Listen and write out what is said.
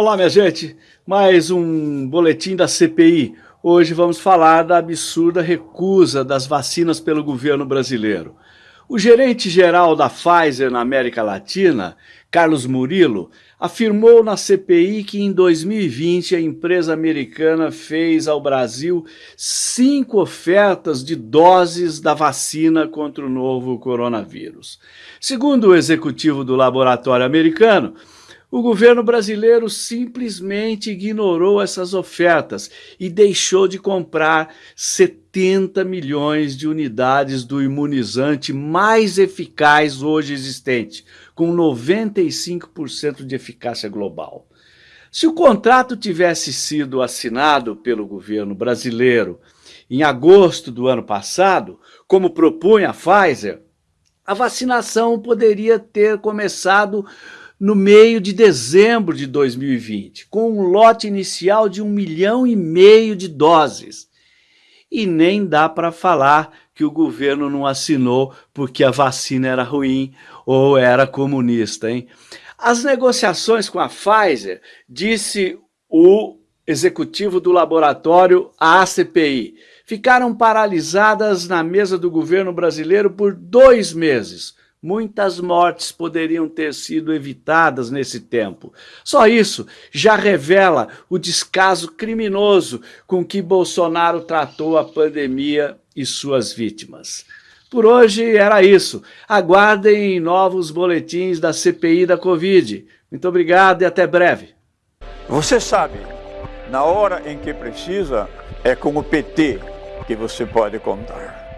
Olá, minha gente. Mais um boletim da CPI. Hoje vamos falar da absurda recusa das vacinas pelo governo brasileiro. O gerente-geral da Pfizer na América Latina, Carlos Murilo, afirmou na CPI que em 2020 a empresa americana fez ao Brasil cinco ofertas de doses da vacina contra o novo coronavírus. Segundo o executivo do laboratório americano, o governo brasileiro simplesmente ignorou essas ofertas e deixou de comprar 70 milhões de unidades do imunizante mais eficaz hoje existente, com 95% de eficácia global. Se o contrato tivesse sido assinado pelo governo brasileiro em agosto do ano passado, como propunha a Pfizer, a vacinação poderia ter começado no meio de dezembro de 2020, com um lote inicial de um milhão e meio de doses. E nem dá para falar que o governo não assinou porque a vacina era ruim ou era comunista. Hein? As negociações com a Pfizer, disse o executivo do laboratório, ACPI, ficaram paralisadas na mesa do governo brasileiro por dois meses, Muitas mortes poderiam ter sido evitadas nesse tempo. Só isso já revela o descaso criminoso com que Bolsonaro tratou a pandemia e suas vítimas. Por hoje era isso. Aguardem novos boletins da CPI da Covid. Muito obrigado e até breve. Você sabe, na hora em que precisa, é com o PT que você pode contar.